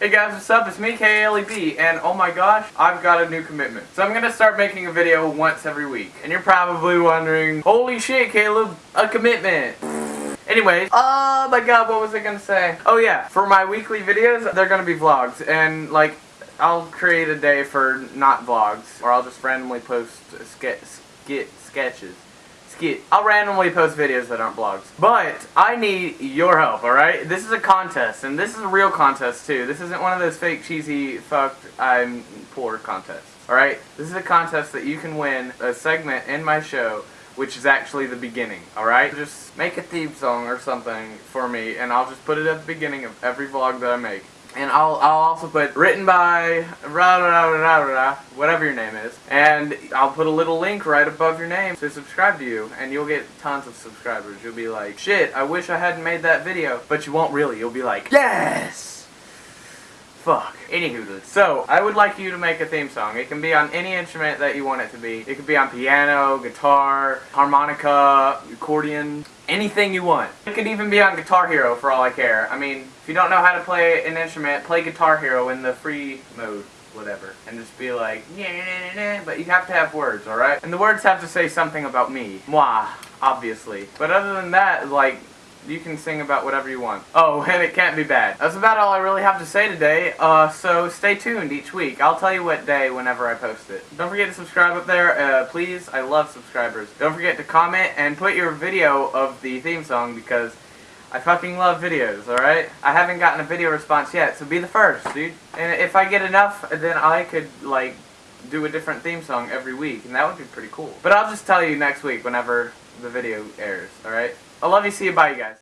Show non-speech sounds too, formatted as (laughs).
Hey guys, what's up? It's me, KLEB, and oh my gosh, I've got a new commitment. So I'm gonna start making a video once every week. And you're probably wondering, holy shit, Caleb, a commitment. Anyways, oh my god, what was I gonna say? Oh yeah, for my weekly videos, they're gonna be vlogs, and like, I'll create a day for not vlogs, or I'll just randomly post skit, sketches. I'll randomly post videos that aren't vlogs. But I need your help, alright? This is a contest, and this is a real contest too. This isn't one of those fake cheesy fucked I'm poor contests. Alright? This is a contest that you can win a segment in my show which is actually the beginning, alright? Just make a theme song or something for me, and I'll just put it at the beginning of every vlog that I make. And I'll, I'll also put written by rah, rah, rah, rah, whatever your name is. And I'll put a little link right above your name to subscribe to you. And you'll get tons of subscribers. You'll be like, shit, I wish I hadn't made that video. But you won't really. You'll be like, yes! Fuck. Anywho, so I would like you to make a theme song. It can be on any instrument that you want it to be. It could be on piano, guitar, harmonica, accordion, anything you want. It could even be on Guitar Hero for all I care. I mean, if you don't know how to play an instrument, play Guitar Hero in the free mode whatever, and just be like, yeah, but you have to have words, alright? And the words have to say something about me. Moi, obviously. But other than that, like, you can sing about whatever you want. Oh, (laughs) and it can't be bad. That's about all I really have to say today, uh, so stay tuned each week. I'll tell you what day whenever I post it. Don't forget to subscribe up there, uh, please. I love subscribers. Don't forget to comment and put your video of the theme song because I fucking love videos, alright? I haven't gotten a video response yet, so be the first, dude. And if I get enough, then I could, like, do a different theme song every week, and that would be pretty cool. But I'll just tell you next week whenever the video airs, alright? I love you, see you, bye you guys.